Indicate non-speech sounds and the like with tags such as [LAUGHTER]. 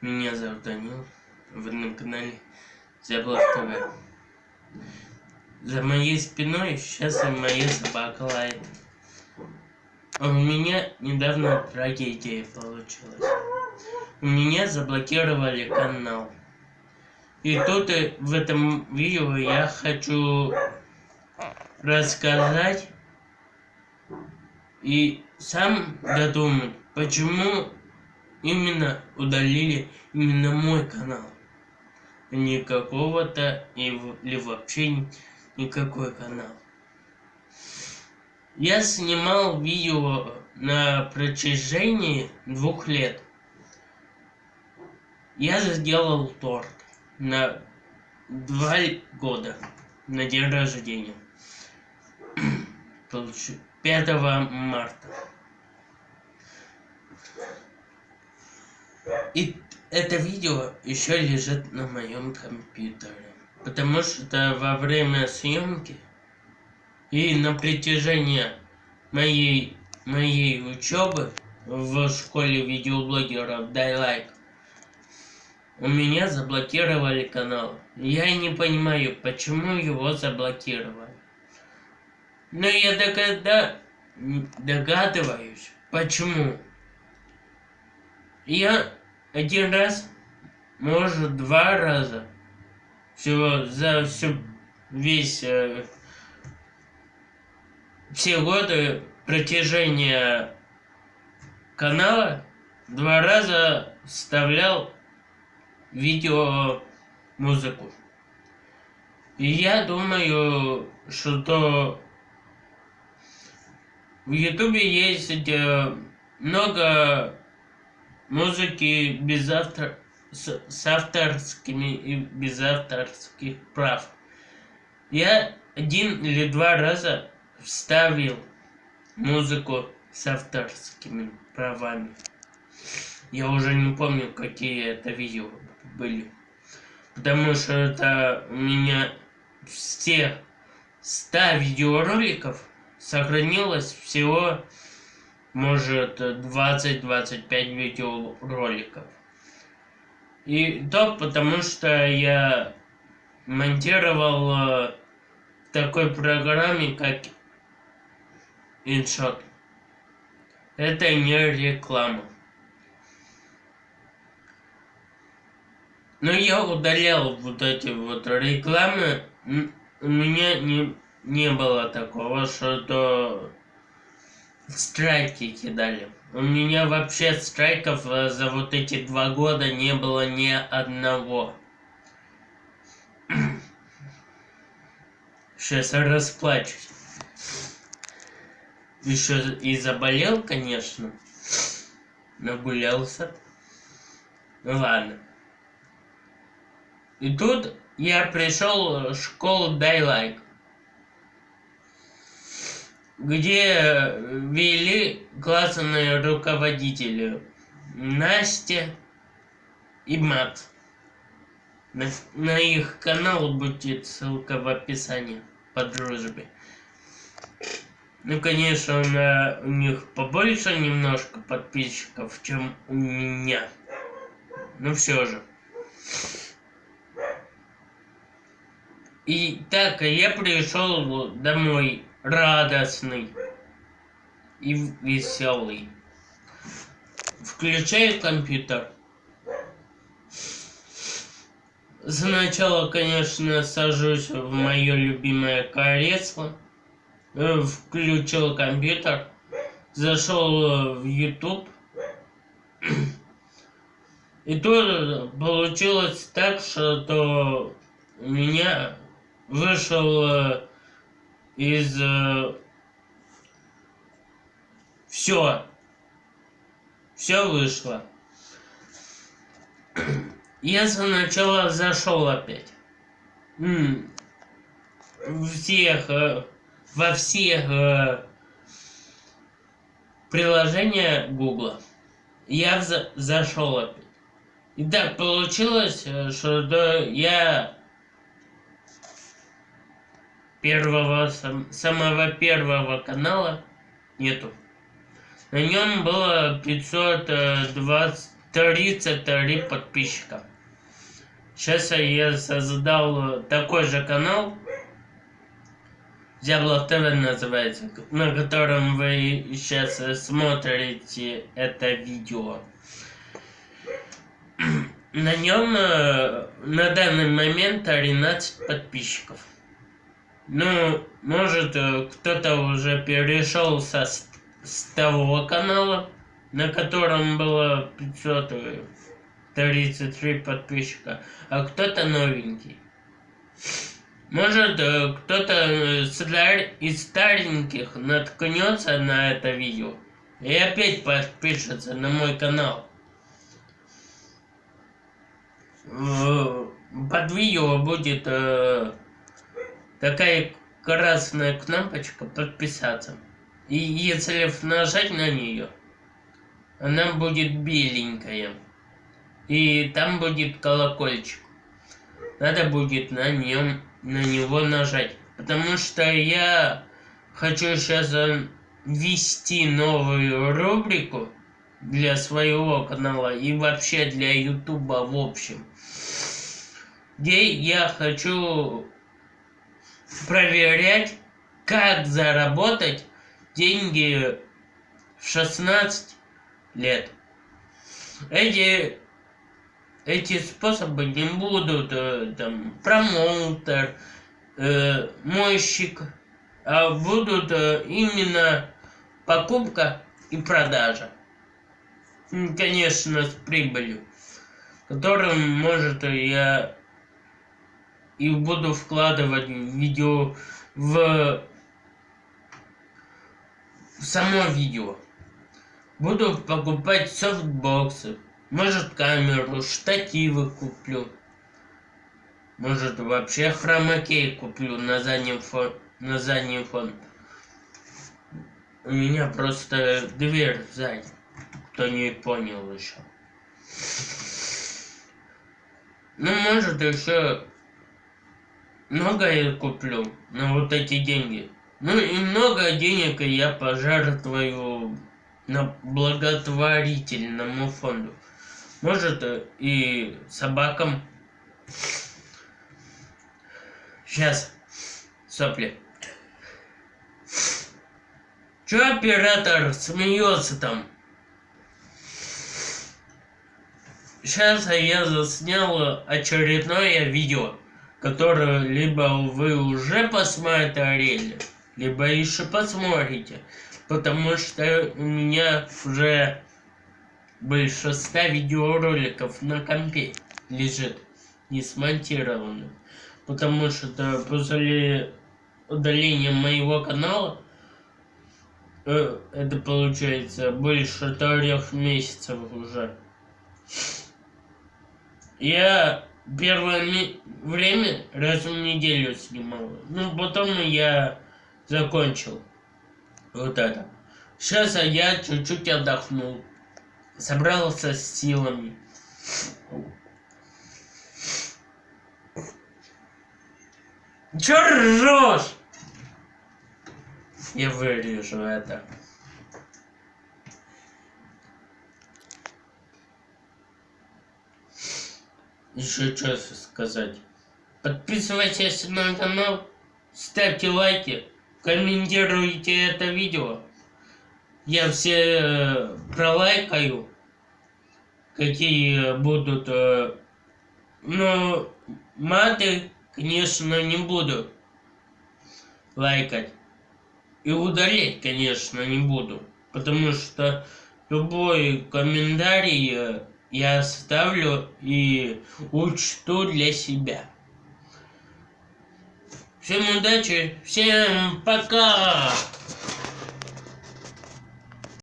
Меня зовут Данил. Вы на канале Зяблов ТВ. За моей спиной сейчас и моя собака лает. У меня недавно трагедия получилась. У меня заблокировали канал. И тут и в этом видео я хочу рассказать и сам додумать, почему именно удалили именно мой канал. А не какого-то или вообще никакой канал. Я снимал видео на протяжении двух лет. Я сделал торт на два года, на день рождения. [CLEARS THROAT] 5 марта. И это видео еще лежит на моем компьютере. Потому что во время съемки и на протяжении моей, моей учебы в школе видеоблогеров Дай Лайк у меня заблокировали канал. Я не понимаю, почему его заблокировали. Но я догада... догадываюсь, почему. Я один раз, может два раза, всего за всю весь э, все годы протяжения канала два раза вставлял видео музыку. И я думаю, что в ютубе есть э, много музыки без автор... с, с авторскими и без авторских прав. Я один или два раза вставил музыку с авторскими правами. Я уже не помню, какие это видео были. Потому что это у меня все 100 видеороликов сохранилось всего может 20-25 видеороликов. И то потому что я монтировал э, в такой программе, как InShot. Это не реклама. Но я удалял вот эти вот рекламы. У меня не, не было такого, что страйки кидали. У меня вообще страйков э, за вот эти два года не было ни одного. [CLEARS THROAT] Сейчас расплачусь. Еще и заболел, конечно. Нагулялся. Ну ладно. И тут я пришел в школу Дайлайк где вели классные руководители Настя и Мат. На, на их канал будет ссылка в описании по дружбе. Ну, конечно, на, у них побольше немножко подписчиков, чем у меня. Но все же. И так, я пришел домой радостный и веселый. Включаю компьютер. Сначала, конечно, сажусь в мое любимое кресло, э, включил компьютер, зашел в YouTube. И тут получилось так, что у меня вышел э, из э, все все вышло. Я сначала зашел опять. М всех э, во всех э, приложения гугла. Я за зашел опять. И так получилось э, что я первого, сам, самого первого канала нету. На нем было 523 33 подписчика. Сейчас я создал такой же канал. Зяблов ТВ называется, на котором вы сейчас смотрите это видео. На нем э, на данный момент 13 подписчиков. Ну, может, э, кто-то уже перешел со, с того канала, на котором было 533 подписчика, а кто-то новенький. Может, э, кто-то из стареньких наткнется на это видео и опять подпишется на мой канал. Под видео будет такая красная кнопочка подписаться. И если нажать на нее, она будет беленькая. И там будет колокольчик. Надо будет на нем на него нажать. Потому что я хочу сейчас ввести новую рубрику для своего канала и вообще для ютуба в общем. Где я хочу проверять, как заработать деньги в 16 лет. Эти, эти способы не будут э, там промоутер, э, мойщик, а будут э, именно покупка и продажа. Конечно, с прибылью, которым может я и буду вкладывать видео в, в само видео. Буду покупать софтбоксы, может камеру, штативы куплю. Может вообще хромакей куплю на заднем фон, на задний фон. У меня просто дверь сзади, кто не понял еще. Ну, может еще много я куплю на вот эти деньги. Ну и много денег я пожертвую на благотворительному фонду. Может и собакам. Сейчас. Сопли. Че оператор смеется там? Сейчас я заснял очередное видео которую либо вы уже посмотрели, либо еще посмотрите, потому что у меня уже большинство видеороликов на компе лежит не смонтированным, потому что после удаления моего канала э, это получается больше трех месяцев уже. Я первое время раз в неделю снимал. Ну, потом я закончил вот это. Сейчас я чуть-чуть отдохнул. Собрался с силами. Чё ржешь? Я вырежу это. Еще что сказать. Подписывайтесь на канал, ставьте лайки, комментируйте это видео. Я все э, пролайкаю, какие будут, э, но маты, конечно, не буду лайкать. И удалять, конечно, не буду, потому что любой комментарий э, я оставлю и учту для себя. Всем удачи, всем пока!